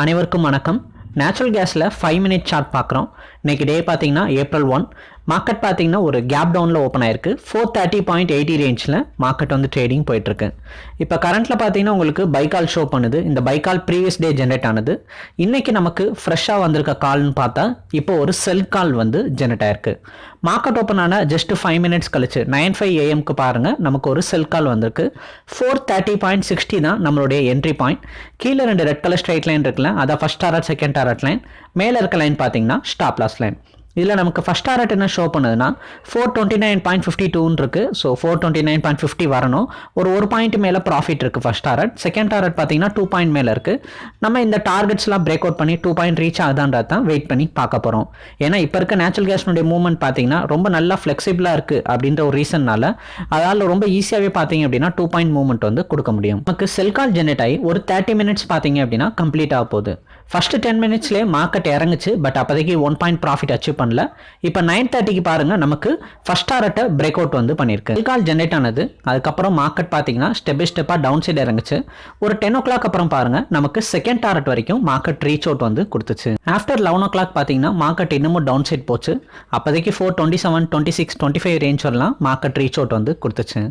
அனைவருக்கும் வணக்கம். நேச்சுரல் கேஸில் ஃபைவ் மினிட் சார்ட் பார்க்குறோம். இன்றைக்கி டே பார்த்தீங்கன்னா ஏப்ரல் ஒன் மார்க்கெட் பார்த்தீங்கன்னா ஒரு கேப் டவுனில் ஓப்பன் ஆயிருக்கு. ஃபோர் தேர்ட்டி பாயிண்ட் எயிட்டி ரேஞ்சில் மார்க்கெட் வந்து ட்ரேடிங் போயிட்டுருக்கு. இப்போ கரண்ட்டில் பார்த்தீங்கன்னா உங்களுக்கு பைக்கால் ஷோ பண்ணுது. இந்த பைக்கால் ப்ரீவியஸ் டே ஜென்ரேட் ஆனது. இன்றைக்கி நமக்கு ஃப்ரெஷ்ஷாக வந்திருக்க கால்னு பார்த்தா இப்போ ஒரு செல் கால் வந்து ஜென்ரேட் ஆயிருக்கு. மார்க்கெட் ஓப்பன் ஆன ஜஸ்ட் ஃபைவ் மினிட்ஸ் கழிச்சு நைன் ஃபைவ் ஏஎம்க்கு பாருங்கள் நமக்கு ஒரு செல் கால் வந்திருக்கு. ஃபோர் தேர்ட்டி பாயிண்ட் சிக்ஸ்டி தான் நம்மளுடைய என்ட்ரி பாயிண்ட் கீழே ரெண்டு ரெட் கலர் ஸ்ட்ரைட் லைன் இருக்குல்ல அதான் first target second target line மேலே இருக்க லைன் பார்த்தீங்கன்னா ஸ்டாப் லாஸ் லைன் இதில் நமக்கு ஃபஸ்ட் டாரட் என்ன ஷோ பண்ணுதுன்னா four twenty nine point fifty டூன்னு இருக்குது so four twenty nine point fifty வரணும். ஒரு ஒரு பாயிண்ட் மேலே ப்ராஃபிட் இருக்குது ஃபஸ்ட் டாரட் செகண்ட் டாரட் பார்த்தீங்கன்னா டூ பாயிண்ட் மேலே இருக்குது நம்ம இந்த டார்கெட்ஸ்லாம் பிரேக் அவுட் பண்ணி டூ பாயிண்ட் ரீச் ஆகுதான்றது தான் வெயிட் பண்ணி பார்க்க போகிறோம் ஏன்னா இப்போ இருக்க நேச்சுரல் கேஸ்னுடைய மூவ்மெண்ட் பார்த்தீங்கன்னா ரொம்ப நல்லா ஃப்ளெக்சிபிளாக இருக்குது அப்படின்ற ஒரு ரீசன்னால் அதால் ரொம்ப ஈஸியாகவே பார்த்தீங்க அப்படின்னா டூ பாயிண்ட் மூவ்மெண்ட் வந்து கொடுக்க முடியும். நமக்கு செல் கால் ஆகி ஒரு தேர்ட்டி மினிட்ஸ் பார்த்தீங்க அப்படின்னா கம்ப்ளீட் ஆக போகுது. ஃபர்ஸ்ட் டென் மினிட்ஸ்லேயே மார்க்கெட் இறங்குச்சு பட் அப்போதைக்கு ஒன் பாயிண்ட் ப்ராஃபிட் அச்சீவ் பண்ணல. இப்போ நைன் தேர்ட்டிக்கு பாருங்க நமக்கு ஃபஸ்ட் டாரட்டை பிரேக் அவுட் வந்து பண்ணியிருக்கு கால் ஜென்ரேட் ஆனது. அதுக்கப்புறம் மார்க்கெட் பார்த்தீங்கன்னா ஸ்டெப் பை ஸ்டெப்பாக டவுன் சைடு இறங்குச்சு. ஒரு டென் ஓ கிளாக் அப்புறம் பாருங்க நமக்கு செகண்ட் டாரட் வரைக்கும் மார்க்கெட் ரீச் அவுட் வந்து கொடுத்துச்சு. ஆஃப்டர் லெவன் ஓ கிளாக் பார்த்தீங்கன்னா மார்க்கெட் இன்னமும் டவுன் சைட் போச்சு. அப்போதைக்கு four twenty seven twenty six twenty five range வரலாம் மார்க்கெட் ரீச் அவுட் வந்து கொடுத்துச்சு.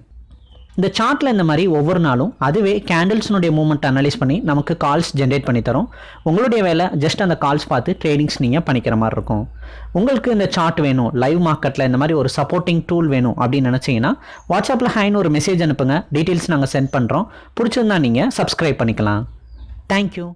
இந்த சார்ட்டில் இந்த மாதிரி ஒவ்வொரு நாளும் அதுவே கேண்டில்ஸ்னுடைய மூவ்மெண்ட் அனலைஸ் பண்ணி நமக்கு கால்ஸ் ஜென்ரேட் பண்ணி தரும். உங்களுடைய வேலை ஜஸ்ட் அந்த கால்ஸ் பார்த்து ட்ரேடிங்ஸ் நீங்கள் பண்ணிக்கிற மாதிரி இருக்கும். உங்களுக்கு இந்த சார்ட் வேணும் லைவ் மார்க்கெட்டில் இந்த மாதிரி ஒரு சப்போர்ட்டிங் டூல் வேணும் அப்படின்னு நினச்சிங்கன்னா வாட்ஸ்அப்பில் ஹைன்னு ஒரு மெசேஜ் அனுப்புங்க. டீட்டெயில்ஸ் நாங்கள் சென்ட் பண்ணுறோம் பிடிச்சிருந்தா நீங்கள் சப்ஸ்கிரைப் பண்ணிக்கலாம். தேங்க்யூ